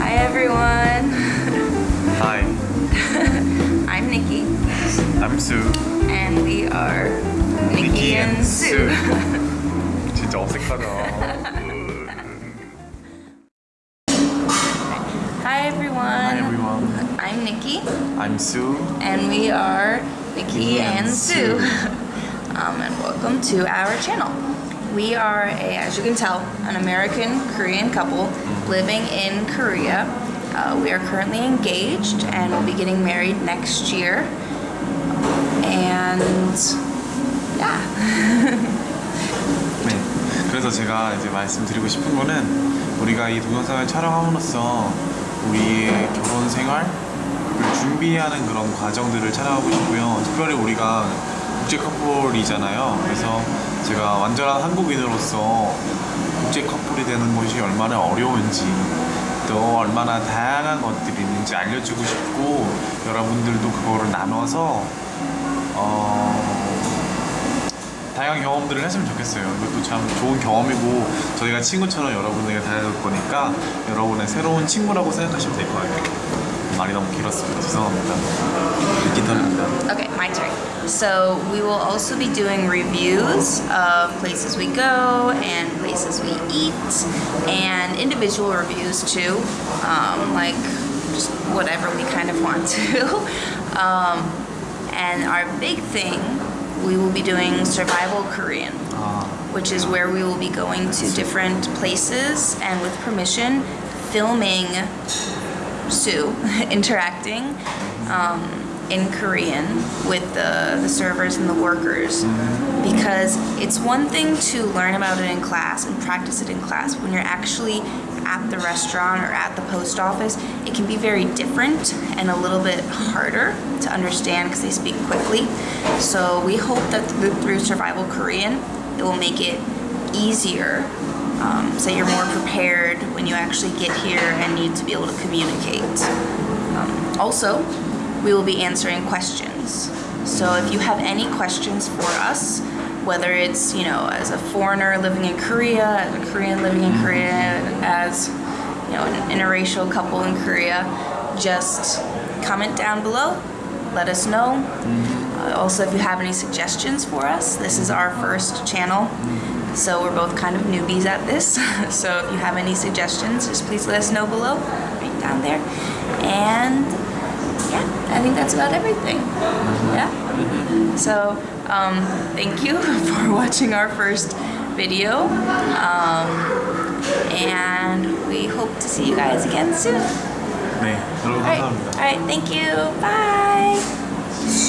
Hi everyone. Hi, I'm Nikki I'm Sue. and we are Nikki, and Sue. 진짜 어색하다. Hi everyone. Hi everyone. I'm Nikki I'm Sue. and we are Nikki Nikki and and Sue. Sue. um, and welcome to our channel. We are a, as you can tell, an American Korean couple living in Korea. Uh, we are currently engaged and will be getting married next year. And yeah. 네. 그래서 제가 이제 말씀드리고 싶은 거는 우리가 이 동영상을 촬영함으로써 우리의 결혼 생활을 준비하는 그런 과정들을 촬영하고 싶고요. 특별히 우리가 국제 커플이잖아요. 그래서 제가 완전한 한국인으로서 국제 커플이 되는 것이 얼마나 어려운지 또 얼마나 다양한 것들이 있는지 알려주고 싶고 여러분들도 그거를 나눠서 어, 다양한 경험들을 했으면 좋겠어요. 이것도 참 좋은 경험이고 저희가 친구처럼 여러분에게 다가갈 거니까 여러분의 새로운 친구라고 생각하시면 될것 같아요. 말이 너무 길었습니다. 죄송합니다. 깃털입니다. Okay, my turn. So we will also be doing reviews of places we go and places we eat, and individual reviews too, um, like just whatever we kind of want to. um, and our big thing, we will be doing survival Korean which is where we will be going to different places and with permission filming Sue interacting um, in Korean with the, the servers and the workers because it's one thing to learn about it in class and practice it in class. When you're actually at the restaurant or at the post office it can be very different and a little bit harder to understand because they speak quickly. So we hope that through, survival korean it will make it easier um, so you're more prepared when you actually get here and need to be able to communicate. Um, also we will be answering questions. So if you have any questions for us whether it's you know as a foreigner living in korea as a korean living in korea as you know an interracial couple in korea just comment down below. Let us know. Uh, also if you have any suggestions for us this is our first channel. So we're both kind of newbies at this. So if you have any suggestions just please let us know below. Right down there. And I think that's about everything. Yeah? So, um, thank you for watching our first video. Um, and we hope to see you guys again soon. Alright, all right, thank you. Bye.